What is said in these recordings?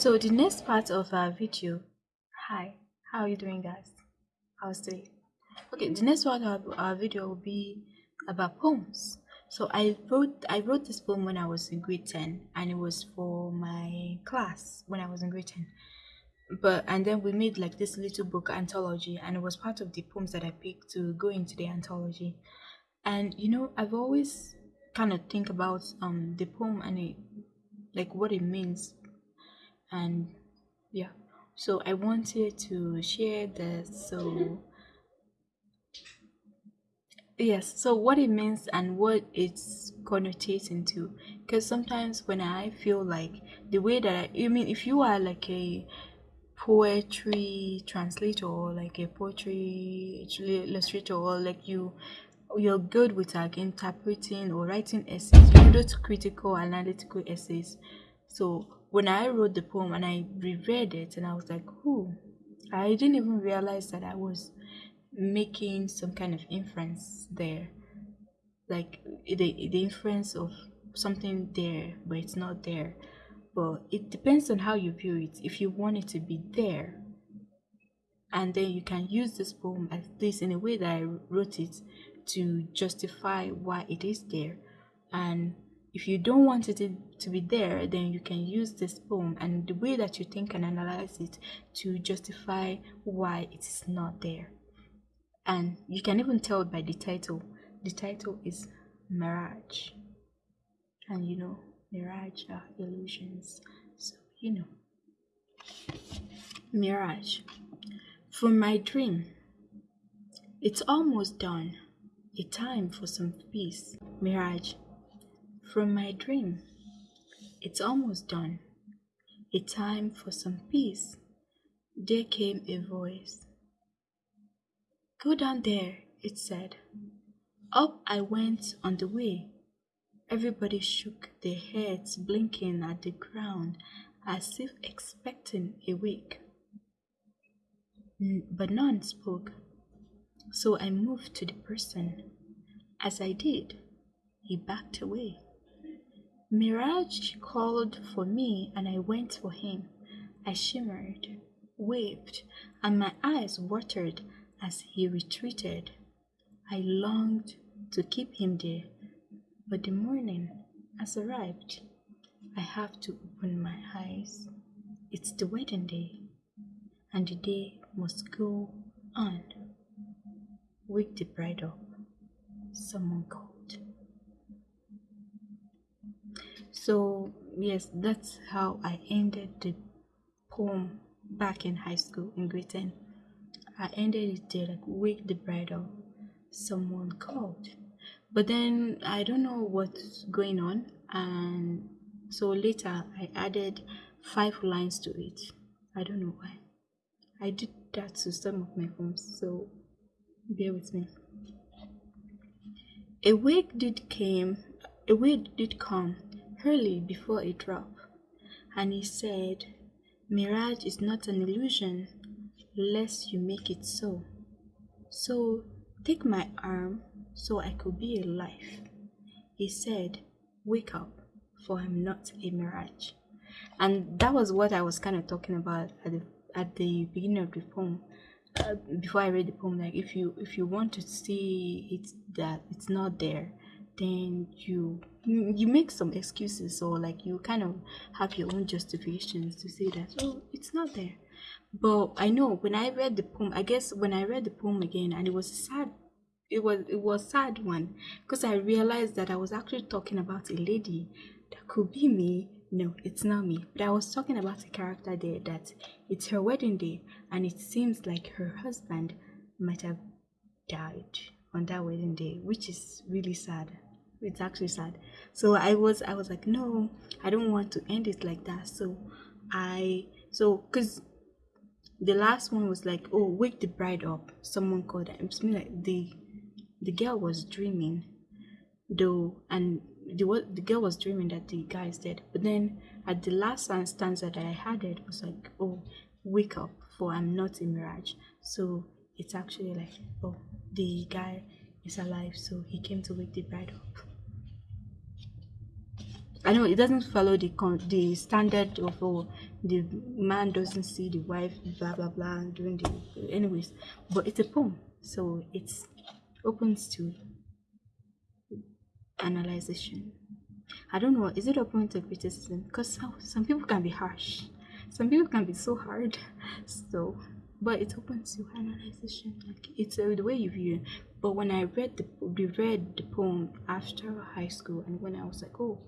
So the next part of our video, hi, how are you doing guys? How's today? Okay, the next part of our video will be about poems. So I wrote I wrote this poem when I was in grade 10 and it was for my class when I was in grade 10. But and then we made like this little book anthology and it was part of the poems that I picked to go into the anthology. And you know, I've always kind of think about um the poem and it like what it means and yeah. So i wanted to share this so yes so what it means and what it's connotating to. Because sometimes when i feel like the way that i, I mean if you are like a poetry translator or like a poetry illustrator or like you you're good with like interpreting or writing essays you those critical analytical essays. So when I wrote the poem and I reread it and I was like, "Who?" I didn't even realize that I was making some kind of inference there, like the the inference of something there, but it's not there. But it depends on how you view it. If you want it to be there, and then you can use this poem at least in a way that I wrote it to justify why it is there, and if you don't want it to be there, then you can use this poem and the way that you think and analyze it to justify why it is not there. And you can even tell by the title. The title is Mirage. And you know, mirage are illusions. So, you know. Mirage. From my dream, it's almost done. A time for some peace. Mirage from my dream. It's almost done. A time for some peace. There came a voice. Go down there, it said. Up I went on the way. Everybody shook their heads, blinking at the ground as if expecting a wake. But none spoke. So I moved to the person. As I did, he backed away. Mirage called for me and I went for him. I shimmered, waved, and my eyes watered as he retreated. I longed to keep him there, but the morning has arrived. I have to open my eyes. It's the wedding day, and the day must go on. Wake the bride up. Someone called. So, yes, that's how I ended the poem back in high school in grade 10. I ended it there, like, wake the bride up. Someone called. But then I don't know what's going on, and so later I added five lines to it. I don't know why. I did that to some of my poems, so bear with me. A wake did came, a wake did come, early before a drop, and he said, Mirage is not an illusion, lest you make it so. So take my arm so I could be alive. He said, Wake up, for I'm not a mirage. And that was what I was kind of talking about at the at the beginning of the poem. Uh, before I read the poem, like if you if you want to see it that it's not there, then you you make some excuses or like you kind of have your own justifications to say that oh it's not there. But i know when i read the poem i guess when i read the poem again and it was sad it was it was sad one because i realized that i was actually talking about a lady that could be me. No it's not me. But i was talking about a character there that it's her wedding day and it seems like her husband might have died on that wedding day which is really sad it's actually sad. So i was i was like no i don't want to end it like that. So i so because the last one was like oh wake the bride up. Someone called it's like the the girl was dreaming though and the what the girl was dreaming that the guy is dead. But then at the last stanza that i had it was like oh wake up for i'm not a mirage. So it's actually like oh the guy is alive so he came to wake the bride up I know it doesn't follow the con- the standard of oh, the man doesn't see the wife blah blah blah doing the anyways, but it's a poem, so it's opens to analyzation. I don't know, is it open to criticism? Because some, some people can be harsh, some people can be so hard, so but it opens to analyzation. Like it's uh, the way you view it. But when I read the we read the poem after high school, and when I was like, oh,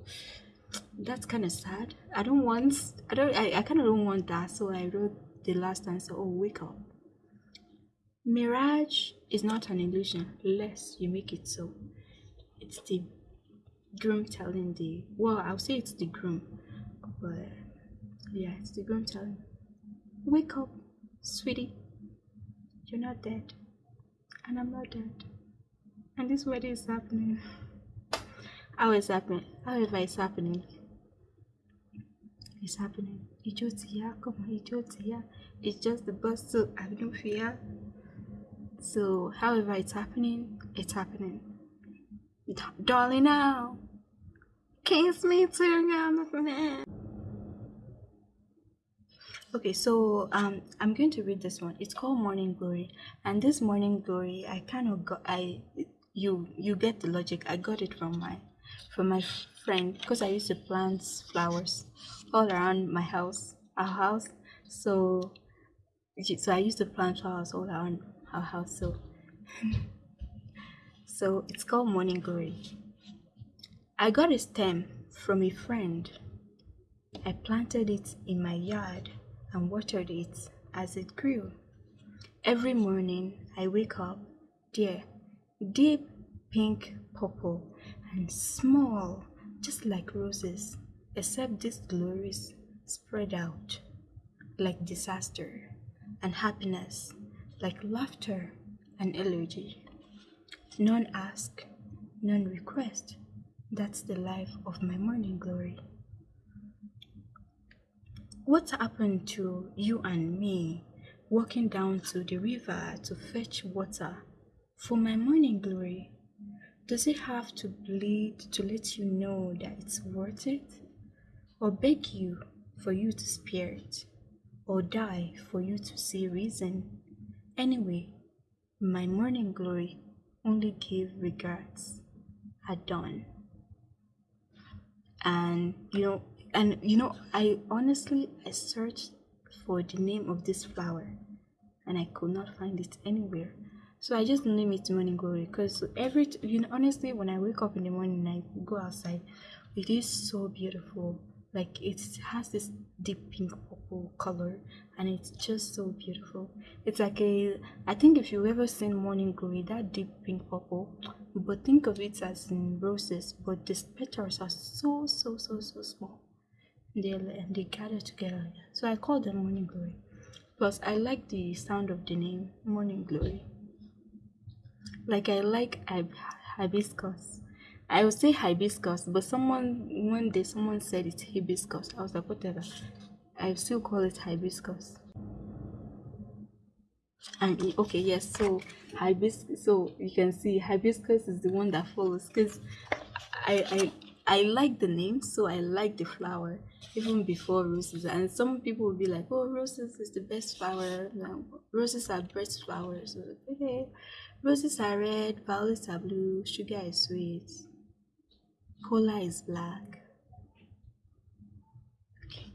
that's kind of sad. I don't want. I don't. I, I kind of don't want that. So I wrote the last answer. Oh, wake up. Mirage is not an illusion, unless you make it so. It's the groom telling the. Well, I'll say it's the groom, but yeah, it's the groom telling. Wake up, sweetie. You're not dead and I'm not dead. And this wedding is happening. How is happening? However, it's happening. It's happening. Ijó ti yá, come on, ijó ti yá. It's just the bus to have no fear. So, however, it's happening. It's happening. Darling, now. Kiss me to your Okay, so um, I'm going to read this one. It's called Morning Glory, and this Morning Glory, I kind of got I you you get the logic. I got it from my from my friend because I used to plant flowers all around my house, our house. So so I used to plant flowers all around our house. So so it's called Morning Glory. I got a stem from a friend. I planted it in my yard and watered it as it grew. Every morning I wake up, dear, deep pink purple and small, just like roses, except this glories spread out like disaster and happiness, like laughter and elegy. None ask, none request. That's the life of my morning glory. What happened to you and me walking down to the river to fetch water for my morning glory? Does it have to bleed to let you know that it's worth it? Or beg you for you to spare it? Or die for you to see reason? Anyway, my morning glory only gave regards at dawn. And you know, and you know i honestly i searched for the name of this flower and i could not find it anywhere. So i just name it morning glory because every you know honestly when i wake up in the morning i go outside it is so beautiful. Like it has this deep pink purple color and it's just so beautiful. It's like a i think if you've ever seen morning glory that deep pink purple but think of it as in roses but the petals are so so so so small they eh, they gather together. So I call them morning glory. Plus, I like the sound of the name morning glory. Like I like hibiscus. I would say hibiscus, but someone one day someone said it's hibiscus. I was like, whatever. I still call it hibiscus. And okay, yes. So hibiscus. So you can see hibiscus is the one that follows because I I I like the name, so I like the flower even before roses. And some people will be like, "Oh, roses is the best flower. roses are best flowers." Okay, roses are red, violets are blue, sugar is sweet, cola is black. Okay.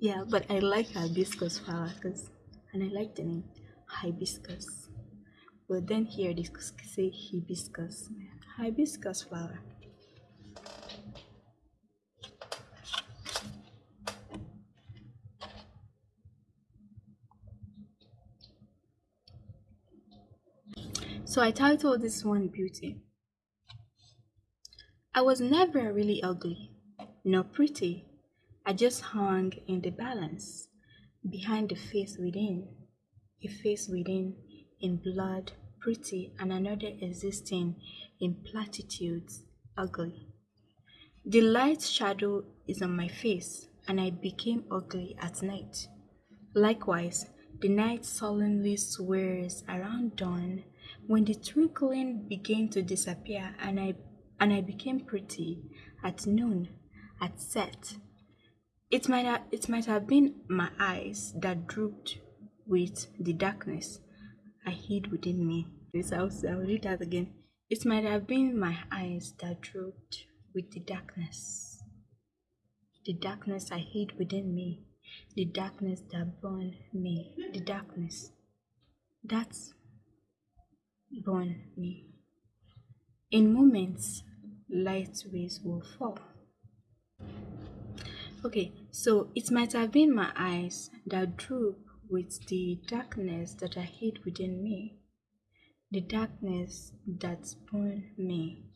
Yeah, but I like hibiscus flower because, and I like the name hibiscus. But then here they say hibiscus, hibiscus flower. So I titled this one Beauty. I was never really ugly, nor pretty. I just hung in the balance, behind the face within, a face within in blood, pretty, and another existing in platitudes, ugly. The light shadow is on my face, and I became ugly at night. Likewise, the night solemnly swears around dawn when the twinkling began to disappear and I and I became pretty, at noon, at set. It might, have, it might have been my eyes that drooped with the darkness I hid within me. This I'll, I'll read that again. It might have been my eyes that drooped with the darkness. The darkness I hid within me. The darkness that burned me. The darkness. That's burned me. In moments, light rays will fall. Okay, so it might have been my eyes that droop with the darkness that I hid within me, the darkness that burned me,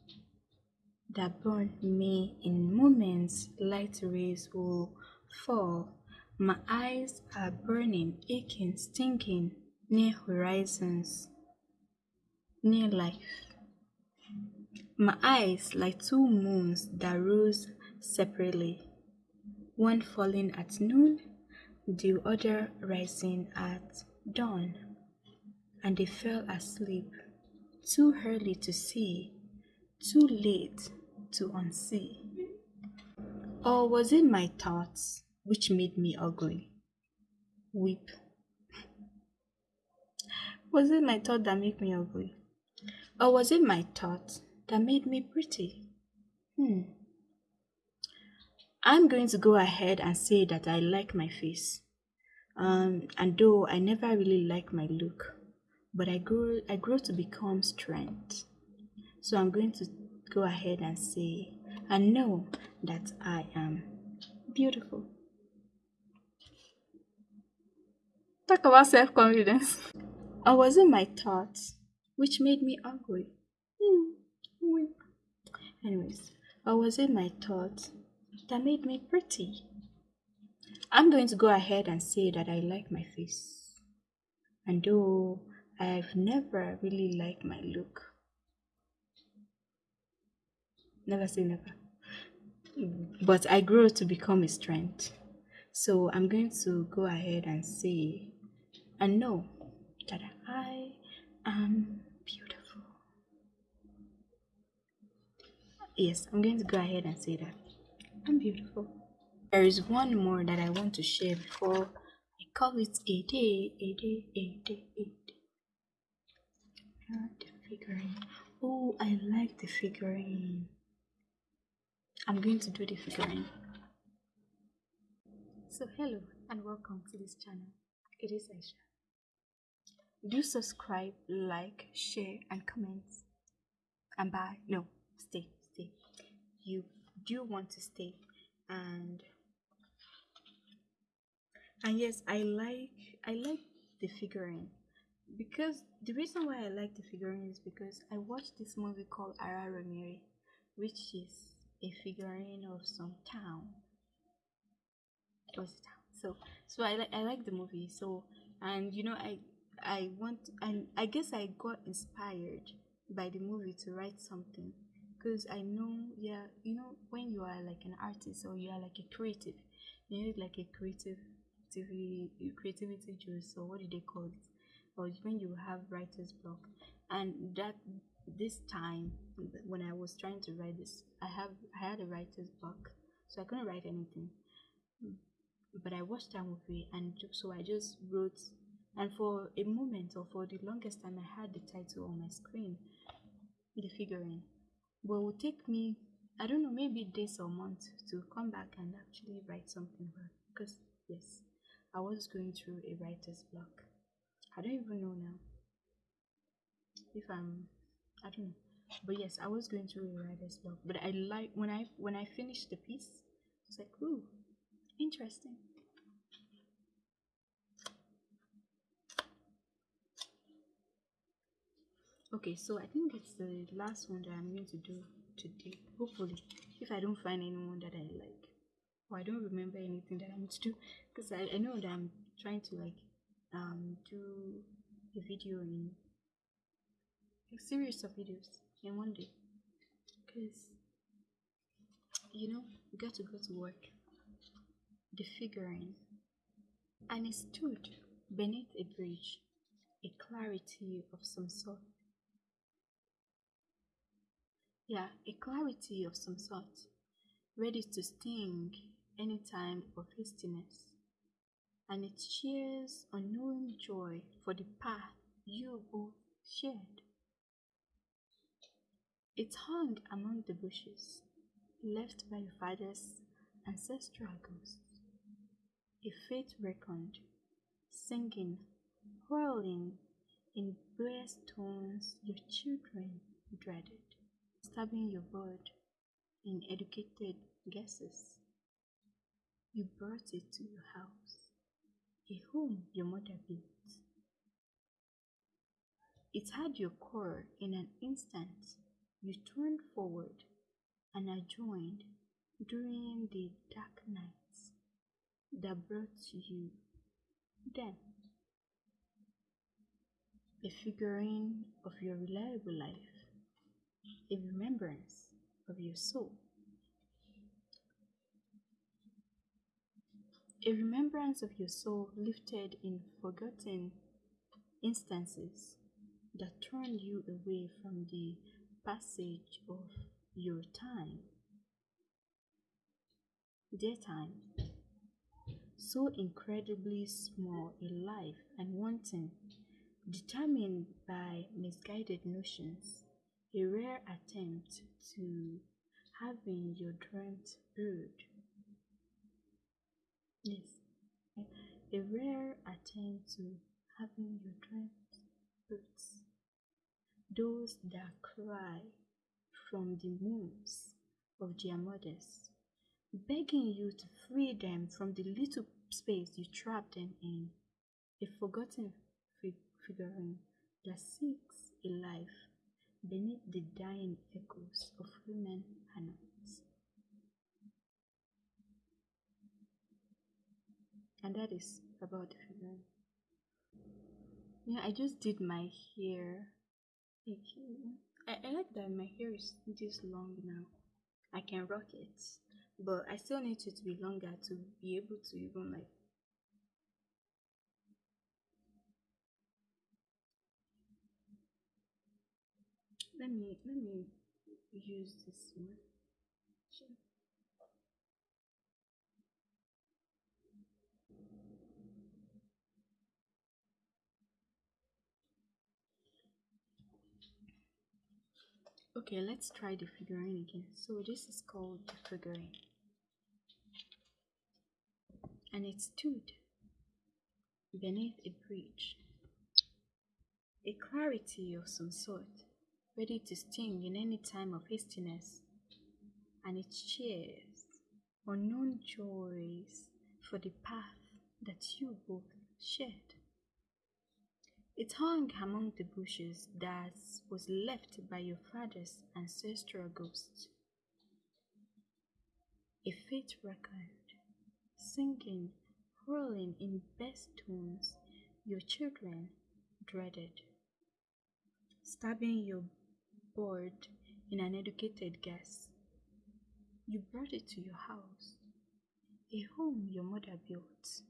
that burned me in moments light rays will fall. My eyes are burning, aching, stinking, near horizons, near life. My eyes like two moons that rose separately, one falling at noon, the other rising at dawn, and they fell asleep, too early to see, too late to unsee. Or was it my thoughts which made me ugly? Weep. Was it my thought that made me ugly? Or was it my thoughts that made me pretty? Hmm. I'm going to go ahead and say that I like my face. Um, and though I never really like my look, but I grow I grow to become strength. So I'm going to go ahead and say I know that I am beautiful. Talk about self-confidence. or was it my thoughts which made me ugly? Hmm. Anyways, or was it my thoughts that made me pretty? I'm going to go ahead and say that I like my face. And though I've never really liked my look, never say never, but I grew to become a strength. So I'm going to go ahead and say and know that I am Yes, I'm going to go ahead and say that I'm beautiful. There is one more that I want to share before I call it a day, a day, a day, a day. Ah, the figurine. Oh, I like the figurine. I'm going to do the figurine. So hello and welcome to this channel. It is Aisha. Do subscribe, like, share, and comment. And bye. No, stay, do want to stay. And and yes i like i like the figurine. Because the reason why i like the figurine is because i watched this movie called Araromire, which is a figurine of some town. It was a town. So so i like i like the movie. So and you know i i want and i guess i got inspired by the movie to write something because i know yeah you know when you are like an artist or you are like a creative you need like a creative creativity creativity juice or what do they call it? Or when you have writer's block. And that this time when i was trying to write this i have i had a writer's block so i couldn't write anything. But i watched that movie and so i just wrote and for a moment or for the longest time i had the title on my screen the figurine but it would take me i don't know maybe days or months to come back and actually write something about because yes I was going through a writer's block. I don't even know now if I'm I don't know. But yes, I was going through a writer's block. But I like when I when I finished the piece, I was like, ooh, interesting. Okay, so I think it's the last one that I'm going to do today. Hopefully, if I don't find anyone that I like. Oh, I don't remember anything that I need to do because I, I know that I'm trying to like um do a video in a series of videos in one day because you know you got to go to work the figurine and it stood beneath a bridge a clarity of some sort yeah a clarity of some sort ready to sting any time of hastiness, and it shares unknown joy for the path you both shared. It hung among the bushes, left by your father's ancestral ghost, a fate reckoned, singing, whirling in brass tones your children dreaded, stabbing your bird in educated guesses. You brought it to your house, a home your mother built. It had your core in an instant. You turned forward and I joined during the dark nights that brought you then. A figurine of your reliable life, a remembrance of your soul. A remembrance of your soul lifted in forgotten instances that turned you away from the passage of your time. Dear time, so incredibly small in life and wanting, determined by misguided notions, a rare attempt to having your dreams bird. Yes, a rare attempt to having your dreams birds. Those that cry from the wombs of their mothers, begging you to free them from the little space you trapped them in, a forgotten figurine that seeks a life beneath the dying echoes of human hands. And that is about the. Yeah, I just did my hair. I, I like that my hair is this long now. I can rock it, but I still need it to be longer to be able to even like let me let me use this one. Sure. okay let's try the figurine again. So this is called the figurine. And it stood beneath a bridge a clarity of some sort ready to sting in any time of hastiness, and it cheers unknown joys for the path that you both shared. It hung among the bushes that was left by your father's ancestral ghost. A fate record, singing, whirling in best tones your children dreaded, stabbing your bored in an educated guess. You brought it to your house, a home your mother built.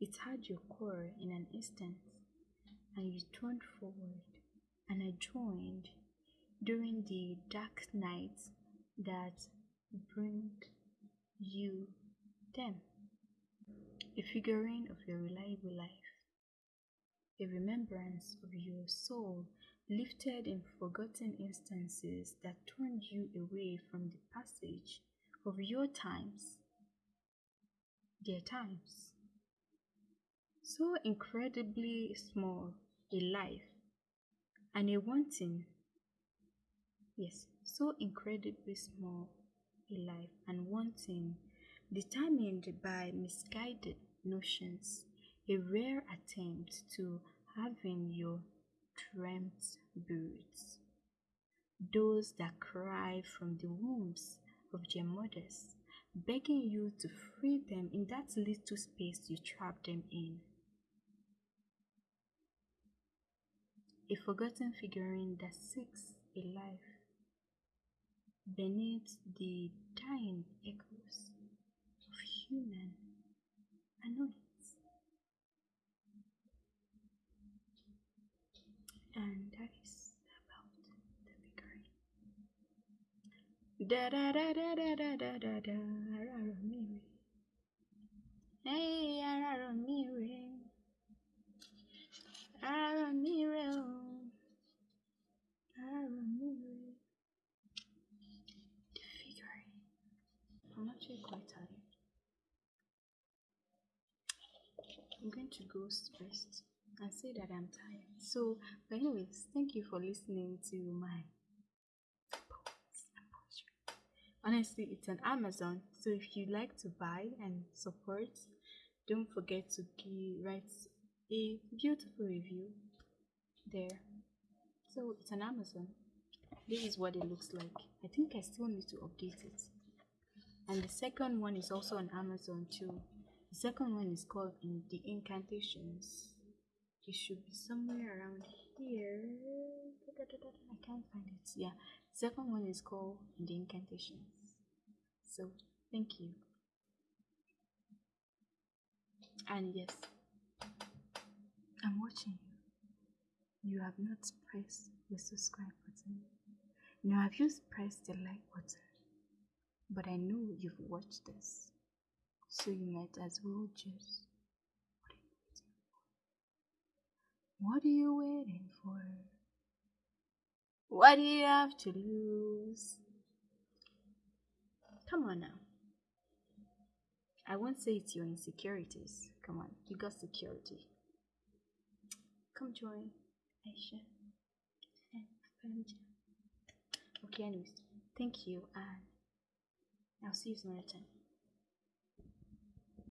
It had your core in an instant, and you turned forward, and I joined during the dark nights that bring you them. A figurine of your reliable life, a remembrance of your soul lifted in forgotten instances that turned you away from the passage of your times, their times. So incredibly small a life and a wanting, yes, so incredibly small a life and wanting, determined by misguided notions, a rare attempt to having your dreamt birds, those that cry from the wombs of their mothers, begging you to free them in that little space you trapped them in. A forgotten figurine that seeks a life beneath the dying echoes of human annoyance. and that is about the figurine. Da da da da da da da da da. Araro mi. Hey, araro mi re. Araro mi. Araro mi. The oh. figuring. I'm actually quite tired. I'm going to go rest and say that I'm tired. So, but anyways, thank you for listening to my honestly it's an amazon. So if you like to buy and support don't forget to write a beautiful review there. So it's an amazon. This is what it looks like. I think i still need to update it. And the second one is also on amazon too. The second one is called in the incantations. It should be somewhere around here. I can't find it. Yeah second one is called the incantations. So thank you. And yes i'm watching you. You have not pressed the subscribe button. Nor have you pressed the like button but i know you've watched this. So you might as well just what are you waiting for? What do you have to lose? Come on now. I won't say it's your insecurities. Come on, you got security. Come join Aisha and Fanja. Okay, anyways, thank you, and I'll see you some other time.